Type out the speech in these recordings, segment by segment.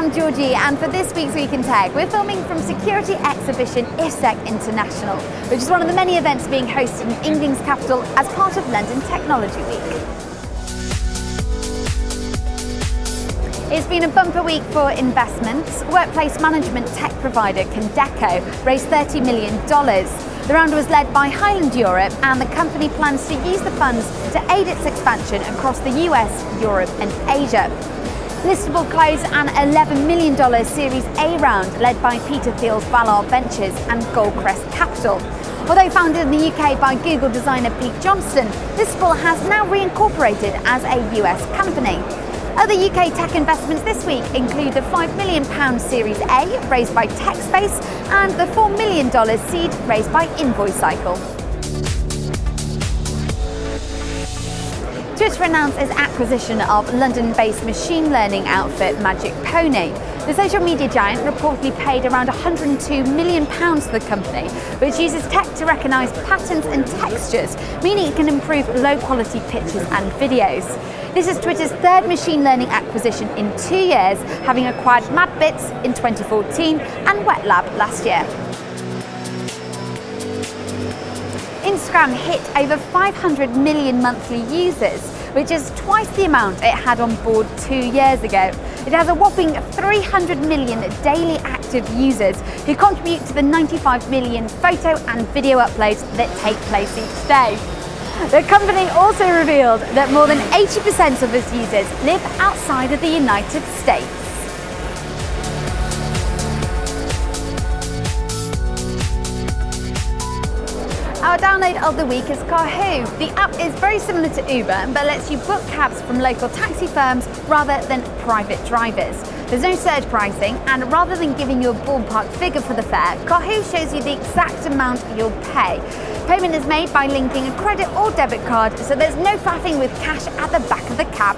I'm Georgie and for this week's Week in Tech we're filming from security exhibition IFSEC International which is one of the many events being hosted in England's capital as part of London Technology Week. It's been a bumper week for investments. Workplace management tech provider Condeco raised $30 million. The round was led by Highland Europe and the company plans to use the funds to aid its expansion across the US, Europe and Asia. Listable closed an $11 million Series A round led by Peter Thiel's Valar Ventures and Goldcrest Capital. Although founded in the UK by Google designer Pete Johnston, Listable has now reincorporated as a US company. Other UK tech investments this week include the £5 million Series A raised by TechSpace and the $4 million seed raised by InvoiceCycle. Twitter announced its acquisition of London-based machine learning outfit Magic Pony. The social media giant reportedly paid around £102 million to the company, which uses tech to recognise patterns and textures, meaning it can improve low-quality pictures and videos. This is Twitter's third machine learning acquisition in two years, having acquired MadBits in 2014 and Whetlab last year. Instagram hit over 500 million monthly users, which is twice the amount it had on board two years ago. It has a whopping 300 million daily active users who contribute to the 95 million photo and video uploads that take place each day. The company also revealed that more than 80% of its users live outside of the United States. Our download of the week is Karhoo. The app is very similar to Uber, but lets you book cabs from local taxi firms rather than private drivers. There's no surge pricing, and rather than giving you a ballpark figure for the fare, Karhoo shows you the exact amount you'll pay. Payment is made by linking a credit or debit card, so there's no faffing with cash at the back of the cab.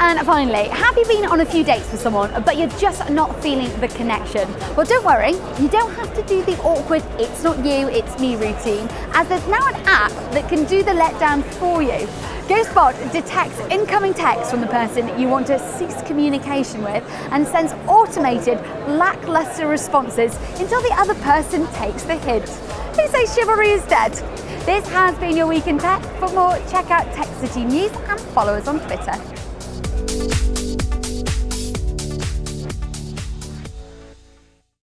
And finally, have you been on a few dates with someone, but you're just not feeling the connection? Well, don't worry, you don't have to do the awkward, it's not you, it's me routine, as there's now an app that can do the letdown for you. GhostBot detects incoming text from the person you want to cease communication with and sends automated, lackluster responses until the other person takes the hint. Who says chivalry is dead? This has been your Week in Tech. For more, check out Tech City News and follow us on Twitter.